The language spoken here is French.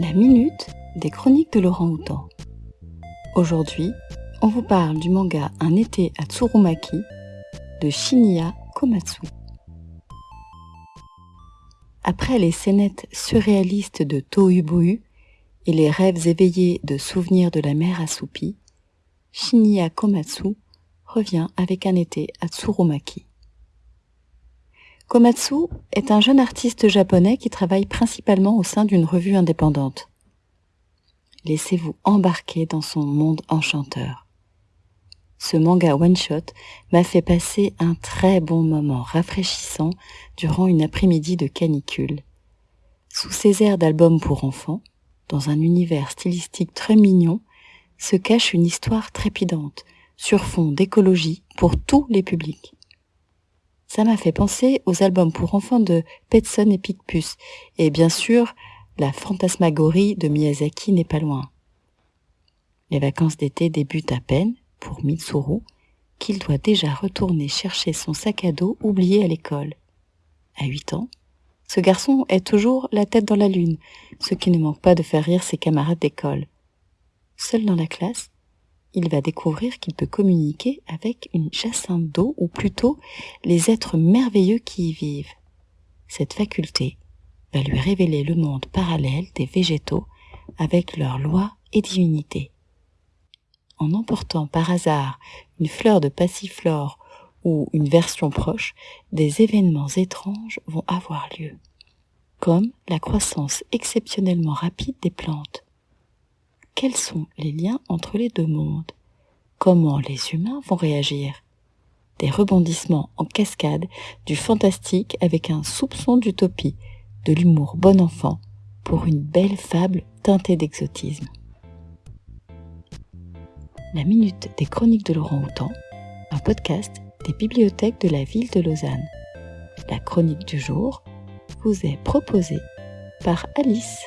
La minute des chroniques de Laurent Houtan. Aujourd'hui, on vous parle du manga Un été à Tsurumaki de Shinya Komatsu. Après les scénettes surréalistes de Tohubohu et les rêves éveillés de souvenirs de la mer assoupie, Shinya Komatsu revient avec un été à Tsurumaki. Komatsu est un jeune artiste japonais qui travaille principalement au sein d'une revue indépendante. Laissez-vous embarquer dans son monde enchanteur. Ce manga one-shot m'a fait passer un très bon moment rafraîchissant durant une après-midi de canicule. Sous ces airs d'album pour enfants, dans un univers stylistique très mignon, se cache une histoire trépidante, sur fond d'écologie pour tous les publics. Ça m'a fait penser aux albums pour enfants de Petson et Picpus. Et bien sûr, la fantasmagorie de Miyazaki n'est pas loin. Les vacances d'été débutent à peine pour Mitsuru, qu'il doit déjà retourner chercher son sac à dos oublié à l'école. À huit ans, ce garçon est toujours la tête dans la lune, ce qui ne manque pas de faire rire ses camarades d'école. Seul dans la classe, il va découvrir qu'il peut communiquer avec une jacinthe d'eau, ou plutôt les êtres merveilleux qui y vivent. Cette faculté va lui révéler le monde parallèle des végétaux avec leurs lois et divinités. En emportant par hasard une fleur de passiflore ou une version proche, des événements étranges vont avoir lieu, comme la croissance exceptionnellement rapide des plantes, quels sont les liens entre les deux mondes? Comment les humains vont réagir? Des rebondissements en cascade, du fantastique avec un soupçon d'utopie, de l'humour bon enfant, pour une belle fable teintée d'exotisme. La Minute des Chroniques de Laurent Houtan, un podcast des bibliothèques de la ville de Lausanne. La chronique du jour vous est proposée par Alice.